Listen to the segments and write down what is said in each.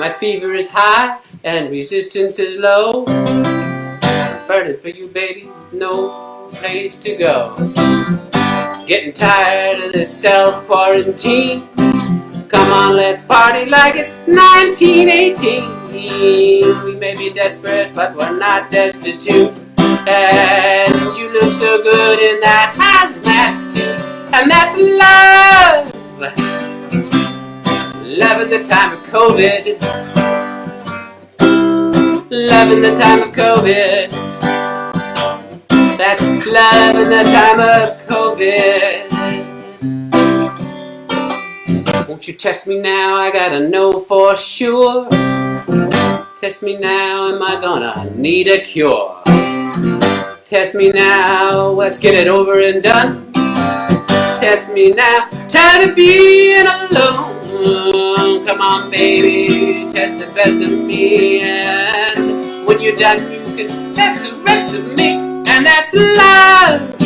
My fever is high and resistance is low. I'm burning for you, baby, no place to go. Getting tired of this self-quarantine. Come on, let's party like it's 1918. We may be desperate, but we're not destitute. And you look so good in that hazmat suit. And that's love. Love in the time of COVID. Love in the time of COVID. That's love in the time of COVID. Won't you test me now? I gotta know for sure. Test me now, am I gonna need a cure? Test me now, let's get it over and done. Test me now, tired of being alone. Come on, baby, test the best of me. And when you're done, you can test the rest of me. And that's love.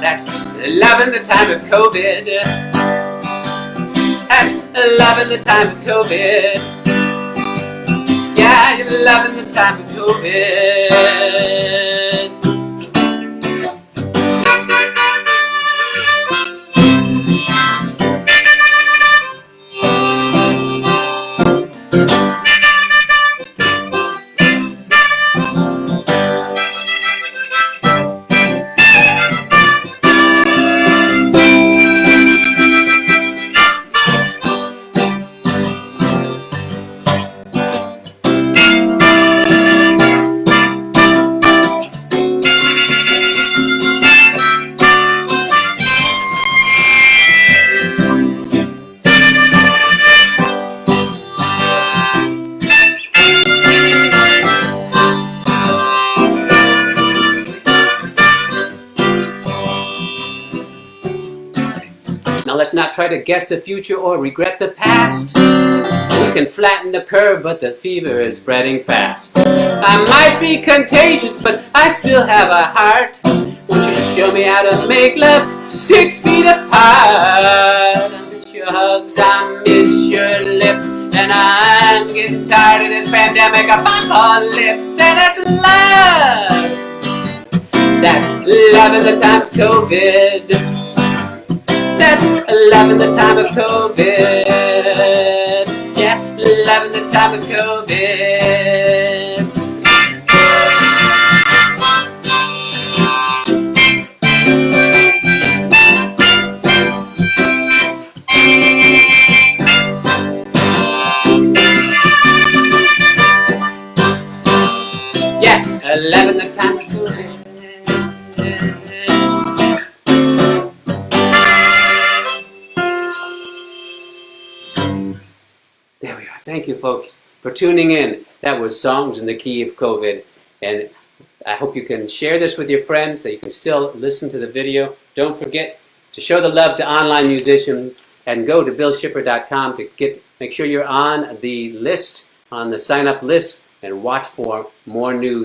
That's love in the time of COVID. That's love in the time of COVID. Yeah, you're loving the time of COVID. Now let's not try to guess the future or regret the past. We can flatten the curve, but the fever is spreading fast. I might be contagious, but I still have a heart. Won't you show me how to make love six feet apart? I miss your hugs, I miss your lips, and I'm getting tired of this pandemic apocalypse. And that's love. That's love in the time of COVID. In the time of COVID. Yeah, love in the time of COVID. Thank you, folks, for tuning in. That was Songs in the Key of COVID. And I hope you can share this with your friends, that you can still listen to the video. Don't forget to show the love to online musicians and go to billshipper.com to get make sure you're on the list, on the sign up list, and watch for more news